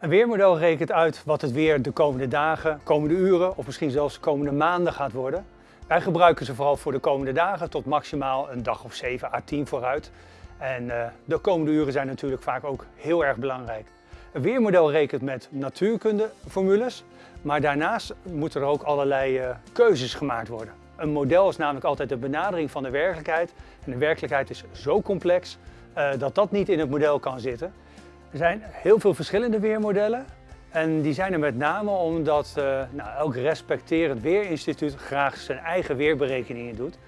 Een weermodel rekent uit wat het weer de komende dagen, komende uren of misschien zelfs de komende maanden gaat worden. Wij gebruiken ze vooral voor de komende dagen tot maximaal een dag of 7 à 10 vooruit. En uh, de komende uren zijn natuurlijk vaak ook heel erg belangrijk. Een weermodel rekent met natuurkundeformules, maar daarnaast moeten er ook allerlei uh, keuzes gemaakt worden. Een model is namelijk altijd een benadering van de werkelijkheid. En de werkelijkheid is zo complex uh, dat dat niet in het model kan zitten. Er zijn heel veel verschillende weermodellen. En die zijn er met name omdat uh, nou, elk respecterend weerinstituut graag zijn eigen weerberekeningen doet.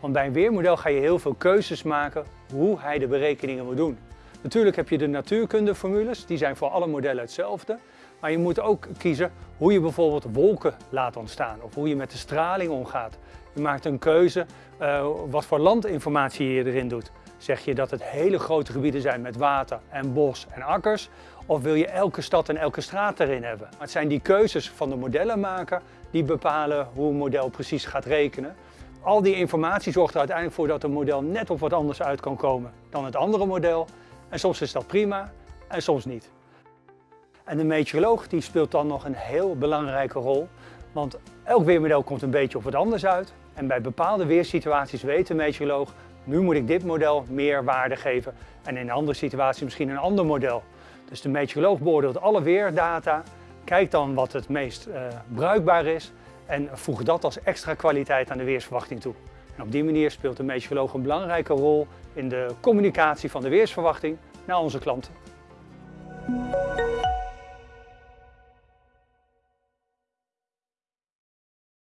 Want bij een weermodel ga je heel veel keuzes maken hoe hij de berekeningen moet doen. Natuurlijk heb je de natuurkundeformules, die zijn voor alle modellen hetzelfde. Maar je moet ook kiezen hoe je bijvoorbeeld wolken laat ontstaan of hoe je met de straling omgaat. Je maakt een keuze uh, wat voor landinformatie je erin doet. Zeg je dat het hele grote gebieden zijn met water en bos en akkers? Of wil je elke stad en elke straat erin hebben? Maar het zijn die keuzes van de modellenmaker die bepalen hoe een model precies gaat rekenen. Al die informatie zorgt er uiteindelijk voor dat een model net op wat anders uit kan komen dan het andere model. En soms is dat prima en soms niet. En de meteoroloog die speelt dan nog een heel belangrijke rol. Want elk weermodel komt een beetje op wat anders uit. En bij bepaalde weersituaties weet de meteoroloog, nu moet ik dit model meer waarde geven. En in een andere situatie misschien een ander model. Dus de meteoroloog beoordeelt alle weerdata, kijkt dan wat het meest uh, bruikbaar is en voegt dat als extra kwaliteit aan de weersverwachting toe. En op die manier speelt de meteoroloog een belangrijke rol in de communicatie van de weersverwachting naar onze klanten.